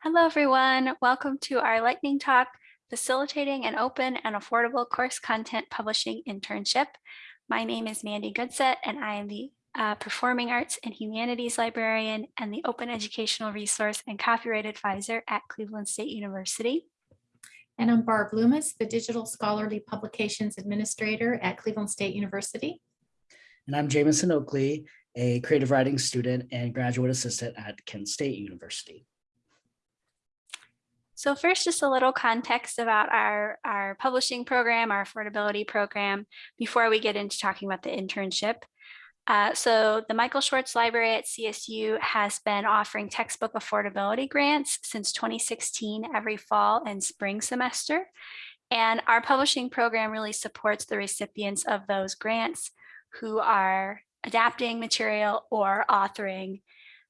Hello, everyone. Welcome to our lightning talk, facilitating an open and affordable course content publishing internship. My name is Mandi Goodsett, and I am the uh, Performing Arts and Humanities Librarian and the Open Educational Resource and Copyright Advisor at Cleveland State University. And I'm Barb Loomis, the Digital Scholarly Publications Administrator at Cleveland State University. And I'm Jameson Oakley, a creative writing student and graduate assistant at Kent State University. So first, just a little context about our, our publishing program, our affordability program, before we get into talking about the internship. Uh, so the Michael Schwartz Library at CSU has been offering textbook affordability grants since 2016 every fall and spring semester. And our publishing program really supports the recipients of those grants who are adapting material or authoring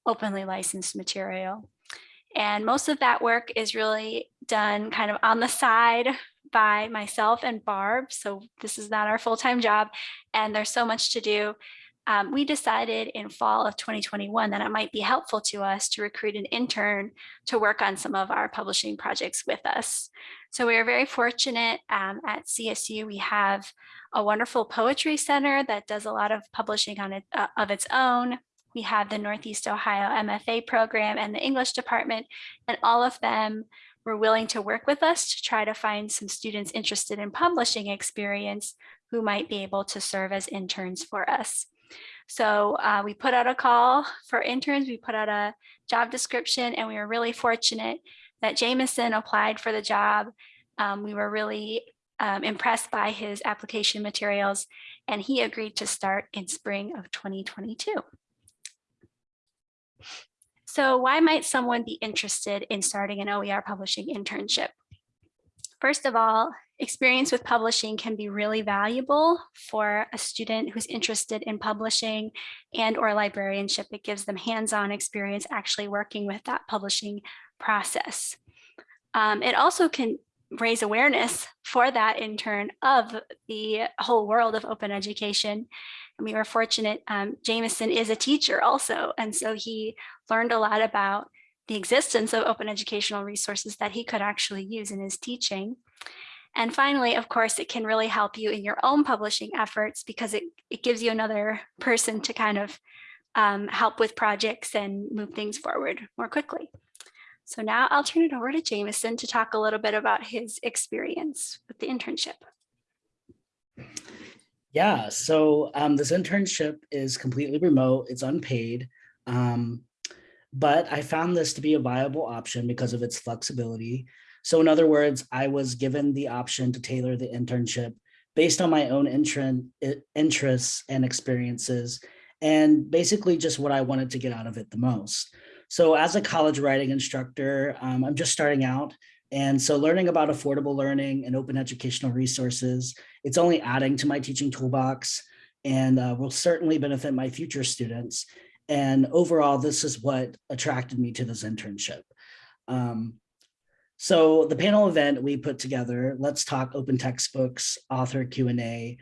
openly licensed material. And most of that work is really done kind of on the side by myself and Barb. So this is not our full-time job and there's so much to do um, we decided in fall of 2021 that it might be helpful to us to recruit an intern to work on some of our publishing projects with us. So we are very fortunate um, at CSU. We have a wonderful poetry center that does a lot of publishing on it uh, of its own. We have the Northeast Ohio MFA program and the English department, and all of them were willing to work with us to try to find some students interested in publishing experience who might be able to serve as interns for us. So uh, we put out a call for interns, we put out a job description, and we were really fortunate that Jameson applied for the job. Um, we were really um, impressed by his application materials, and he agreed to start in spring of 2022. So why might someone be interested in starting an OER publishing internship? First of all, experience with publishing can be really valuable for a student who's interested in publishing and or librarianship. It gives them hands-on experience actually working with that publishing process. Um, it also can raise awareness for that intern of the whole world of open education. And we were fortunate, um, Jameson is a teacher also, and so he learned a lot about the existence of open educational resources that he could actually use in his teaching. And finally, of course, it can really help you in your own publishing efforts because it, it gives you another person to kind of um, help with projects and move things forward more quickly. So now I'll turn it over to Jameson to talk a little bit about his experience with the internship. Yeah, so um, this internship is completely remote, it's unpaid, um, but I found this to be a viable option because of its flexibility. So in other words, I was given the option to tailor the internship based on my own interests and experiences, and basically just what I wanted to get out of it the most. So as a college writing instructor, um, I'm just starting out. And so learning about affordable learning and open educational resources, it's only adding to my teaching toolbox and uh, will certainly benefit my future students. And overall, this is what attracted me to this internship. Um, so the panel event we put together, Let's Talk Open Textbooks, author Q&A.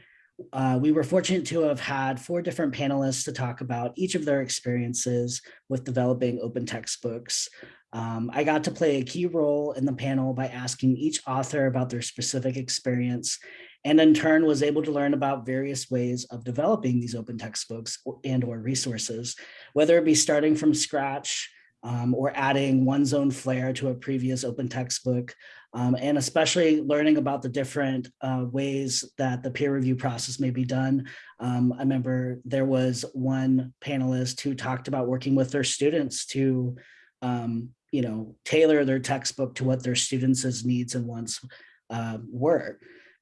Uh, we were fortunate to have had four different panelists to talk about each of their experiences with developing open textbooks. Um, I got to play a key role in the panel by asking each author about their specific experience and in turn was able to learn about various ways of developing these open textbooks and or resources, whether it be starting from scratch, um, or adding one's own flair to a previous open textbook, um, and especially learning about the different uh, ways that the peer review process may be done. Um, I remember there was one panelist who talked about working with their students to, um, you know, tailor their textbook to what their students' needs and wants uh, were.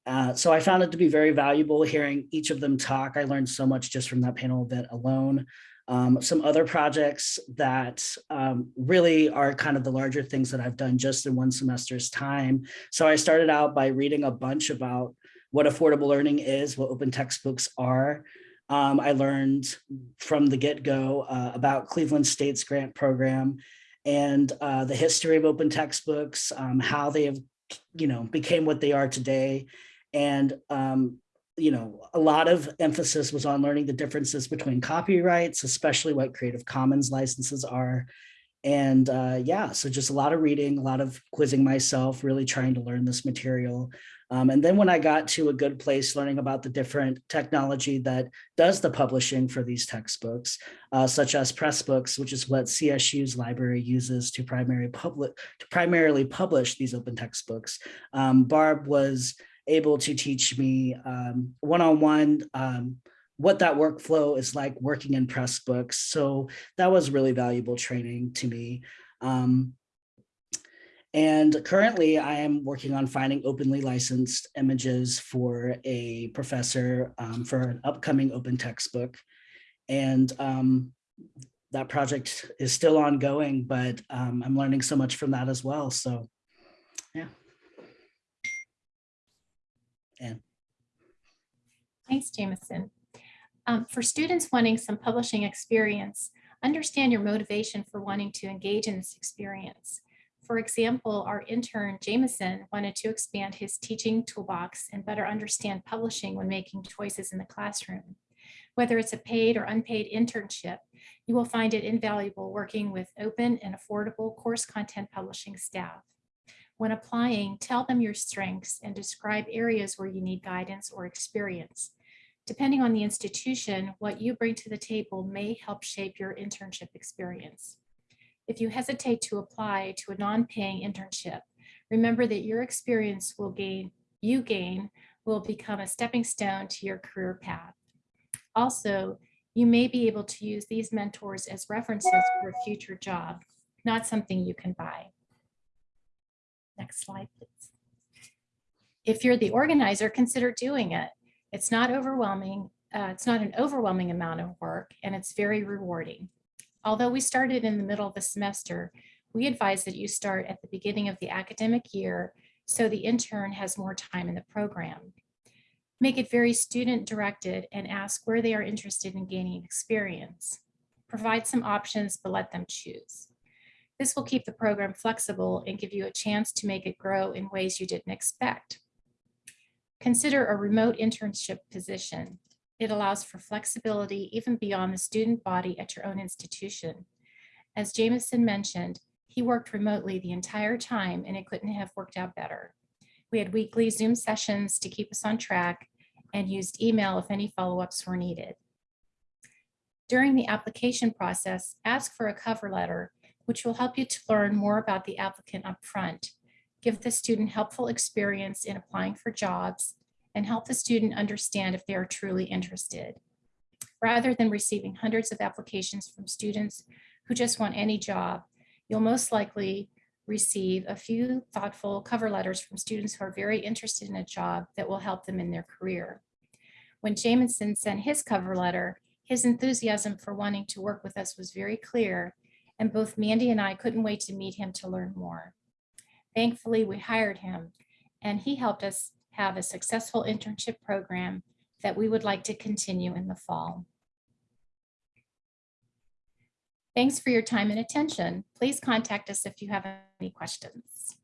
Uh, so I found it to be very valuable hearing each of them talk. I learned so much just from that panel event alone. Um, some other projects that um, really are kind of the larger things that I've done just in one semester's time. So I started out by reading a bunch about what affordable learning is, what open textbooks are. Um, I learned from the get-go uh, about Cleveland State's grant program and uh, the history of open textbooks, um, how they have, you know, became what they are today. And um, you know, a lot of emphasis was on learning the differences between copyrights, especially what Creative Commons licenses are, And uh, yeah, so just a lot of reading, a lot of quizzing myself, really trying to learn this material. Um, and then when I got to a good place learning about the different technology that does the publishing for these textbooks, uh, such as Pressbooks, which is what CSU's library uses to primary public to primarily publish these open textbooks. Um, Barb was able to teach me um, one-on-one um, what that workflow is like working in Pressbooks. So that was really valuable training to me. Um, and currently I am working on finding openly licensed images for a professor um, for an upcoming open textbook. And um, that project is still ongoing, but um, I'm learning so much from that as well. So, And Thanks, Jameson. Um, for students wanting some publishing experience, understand your motivation for wanting to engage in this experience. For example, our intern Jameson wanted to expand his teaching toolbox and better understand publishing when making choices in the classroom. Whether it's a paid or unpaid internship, you will find it invaluable working with open and affordable course content publishing staff. When applying, tell them your strengths and describe areas where you need guidance or experience. Depending on the institution, what you bring to the table may help shape your internship experience. If you hesitate to apply to a non-paying internship, remember that your experience will gain, you gain, will become a stepping stone to your career path. Also, you may be able to use these mentors as references for a future job, not something you can buy. Next slide, please. If you're the organizer, consider doing it. It's not overwhelming. Uh, it's not an overwhelming amount of work and it's very rewarding. Although we started in the middle of the semester, we advise that you start at the beginning of the academic year so the intern has more time in the program. Make it very student directed and ask where they are interested in gaining experience. Provide some options, but let them choose. This will keep the program flexible and give you a chance to make it grow in ways you didn't expect. Consider a remote internship position. It allows for flexibility even beyond the student body at your own institution. As Jameson mentioned, he worked remotely the entire time and it couldn't have worked out better. We had weekly Zoom sessions to keep us on track and used email if any follow-ups were needed. During the application process, ask for a cover letter, which will help you to learn more about the applicant up front give the student helpful experience in applying for jobs, and help the student understand if they are truly interested. Rather than receiving hundreds of applications from students who just want any job, you'll most likely receive a few thoughtful cover letters from students who are very interested in a job that will help them in their career. When Jameson sent his cover letter, his enthusiasm for wanting to work with us was very clear, and both Mandi and I couldn't wait to meet him to learn more. Thankfully, we hired him and he helped us have a successful internship program that we would like to continue in the fall. Thanks for your time and attention. Please contact us if you have any questions.